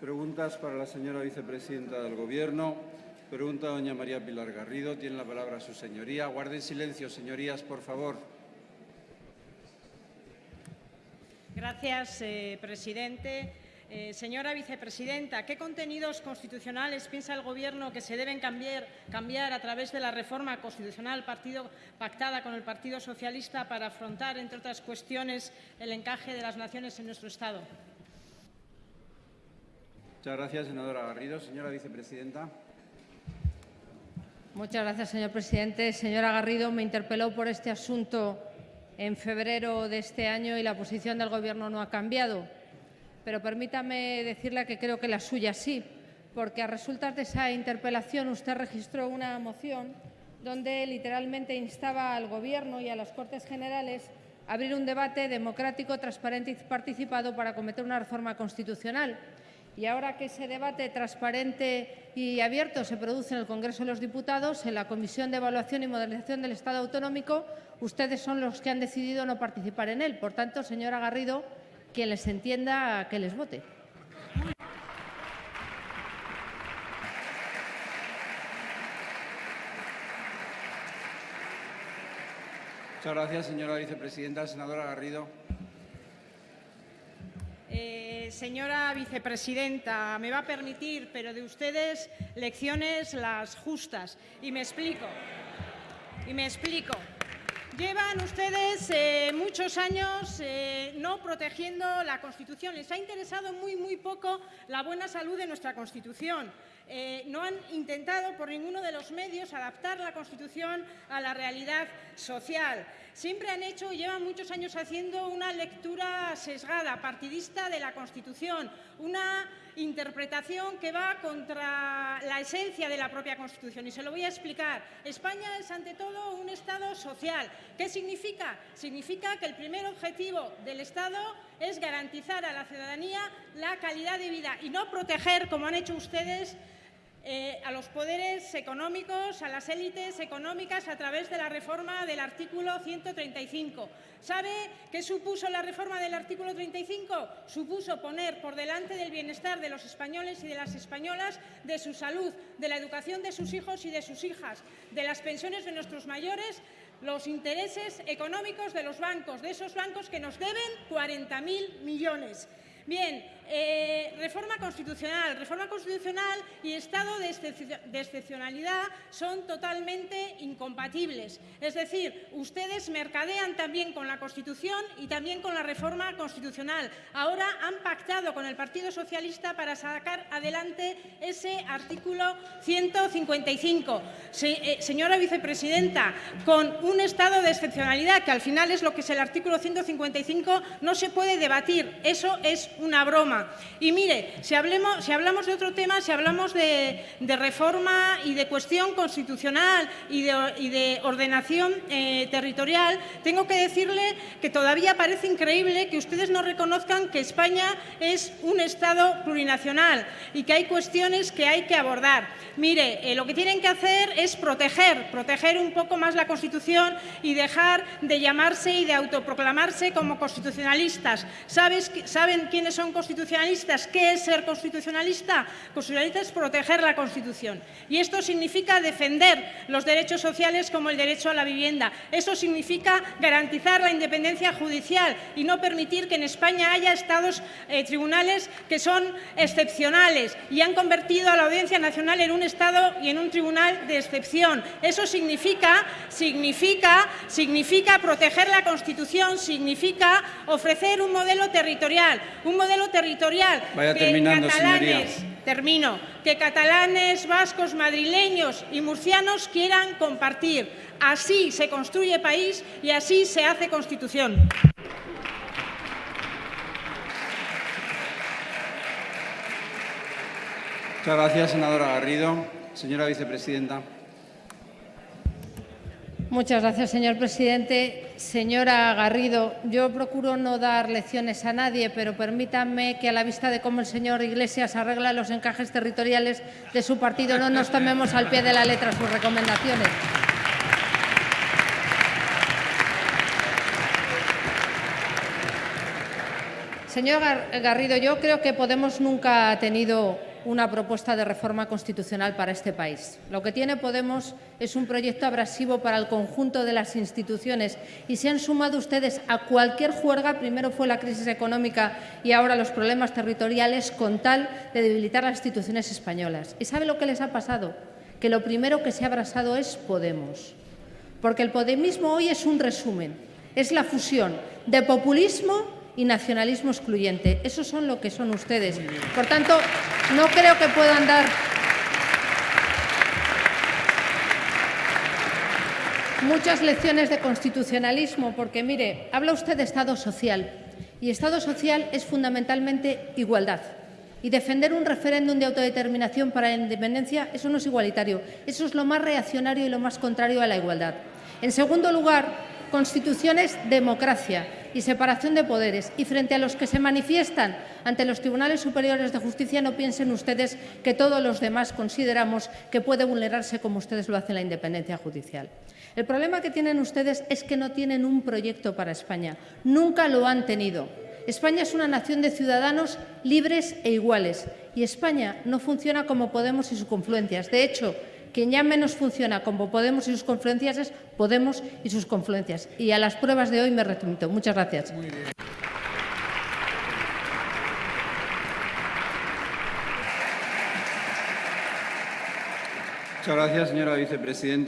Preguntas para la señora vicepresidenta del Gobierno. Pregunta doña María Pilar Garrido. Tiene la palabra su señoría. Guarden silencio, señorías, por favor. Gracias, eh, presidente. Eh, señora vicepresidenta, ¿qué contenidos constitucionales piensa el Gobierno que se deben cambiar, a través de la reforma constitucional pactada con el Partido Socialista para afrontar, entre otras cuestiones, el encaje de las naciones en nuestro Estado? Muchas gracias, senadora Garrido. Señora vicepresidenta. Muchas gracias, señor presidente. Señora Garrido, me interpeló por este asunto en febrero de este año y la posición del Gobierno no ha cambiado. Pero permítame decirle que creo que la suya sí, porque a resultas de esa interpelación usted registró una moción donde literalmente instaba al Gobierno y a las Cortes Generales a abrir un debate democrático, transparente y participado para cometer una reforma constitucional. Y ahora que ese debate transparente y abierto se produce en el Congreso de los Diputados, en la Comisión de Evaluación y Modernización del Estado Autonómico, ustedes son los que han decidido no participar en él. Por tanto, señora Garrido, quien les entienda, que les vote. Muchas gracias, señora vicepresidenta. Senadora Garrido. Eh, señora vicepresidenta, me va a permitir, pero de ustedes lecciones las justas. Y me explico. Y me explico. Llevan ustedes eh, muchos años eh, no protegiendo la Constitución. Les ha interesado muy, muy poco la buena salud de nuestra Constitución. Eh, no han intentado por ninguno de los medios adaptar la Constitución a la realidad social. Siempre han hecho y llevan muchos años haciendo una lectura sesgada, partidista de la Constitución, una interpretación que va contra la esencia de la propia Constitución. Y se lo voy a explicar. España es, ante todo, un Estado social. ¿Qué significa? Significa que el primer objetivo del Estado es garantizar a la ciudadanía la calidad de vida y no proteger, como han hecho ustedes, eh, a los poderes económicos, a las élites económicas a través de la reforma del artículo 135. ¿Sabe qué supuso la reforma del artículo 35? Supuso poner por delante del bienestar de los españoles y de las españolas, de su salud, de la educación de sus hijos y de sus hijas, de las pensiones de nuestros mayores, los intereses económicos de los bancos, de esos bancos que nos deben 40.000 millones. Bien, eh, reforma constitucional. Reforma constitucional y estado de, excepcionalidad son totalmente incompatibles. Es decir, ustedes mercadean también con la Constitución y también con la reforma constitucional. Ahora han pactado con el Partido Socialista para sacar adelante ese artículo 155. Eh, señora vicepresidenta, con un estado de excepcionalidad, que al final es lo que es el artículo 155, no se puede debatir. Eso es una broma. Y mire, si, hablamos de otro tema, si hablamos de, reforma y de cuestión constitucional y de, ordenación eh, territorial, tengo que decirle que todavía parece increíble que ustedes no reconozcan que España es un Estado plurinacional y que hay cuestiones que hay que abordar. Mire, eh, lo que tienen que hacer es proteger, proteger un poco más la Constitución y dejar de llamarse y de autoproclamarse como constitucionalistas. ¿Saben quiénes son constitucionalistas. ¿Qué es ser constitucionalista? Constitucionalista es proteger la Constitución. Y esto significa defender los derechos sociales como el derecho a la vivienda. Eso significa garantizar la independencia judicial y no permitir que en España haya estados eh, tribunales que son excepcionales y han convertido a la Audiencia Nacional en un Estado y en un tribunal de excepción. Eso significa, significa, significa proteger la Constitución, significa ofrecer un modelo territorial, un modelo territorial Vaya que terminando, catalanes, señoría. termino, que catalanes, vascos, madrileños y murcianos quieran compartir. Así se construye país y así se hace Constitución. Muchas gracias, senadora Garrido. Señora vicepresidenta. Muchas gracias, señor presidente. Señora Garrido, yo procuro no dar lecciones a nadie, pero permítanme que a la vista de cómo el señor Iglesias arregla los encajes territoriales de su partido no nos tomemos al pie de la letra sus recomendaciones. Señor Gar- Garrido, yo creo que Podemos nunca ha tenido una propuesta de reforma constitucional para este país. Lo que tiene Podemos es un proyecto abrasivo para el conjunto de las instituciones y se han sumado ustedes a cualquier juerga, primero fue la crisis económica y ahora los problemas territoriales, con tal de debilitar las instituciones españolas. ¿Y sabe lo que les ha pasado? Que lo primero que se ha abrasado es Podemos. Porque el podemismo hoy es un resumen, es la fusión de populismo y nacionalismo excluyente. Esos son lo que son ustedes. Por tanto, no creo que puedan dar muchas lecciones de constitucionalismo, porque mire, habla usted de Estado social y Estado social es fundamentalmente igualdad. Y defender un referéndum de autodeterminación para la independencia, eso no es igualitario, eso es lo más reaccionario y lo más contrario a la igualdad. En segundo lugar, Constitución es democracia y separación de poderes. Y frente a los que se manifiestan ante los tribunales superiores de justicia, no piensen ustedes que todos los demás consideramos que puede vulnerarse como ustedes lo hacen la independencia judicial. El problema que tienen ustedes es que no tienen un proyecto para España. Nunca lo han tenido. España es una nación de ciudadanos libres e iguales y España no funciona como Podemos y sus confluencias. De hecho, quien ya menos funciona como Podemos y sus confluencias es Podemos y sus confluencias. Y a las pruebas de hoy me remito. Muchas gracias. Muchas gracias, señora vicepresidenta.